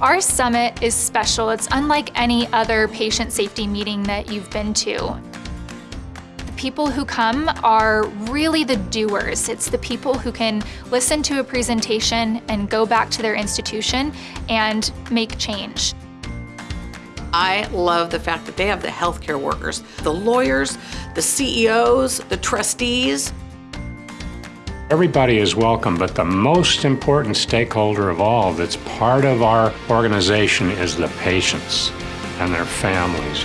Our summit is special. It's unlike any other patient safety meeting that you've been to. The people who come are really the doers. It's the people who can listen to a presentation and go back to their institution and make change. I love the fact that they have the healthcare workers, the lawyers, the CEOs, the trustees. Everybody is welcome, but the most important stakeholder of all that's part of our organization is the patients and their families.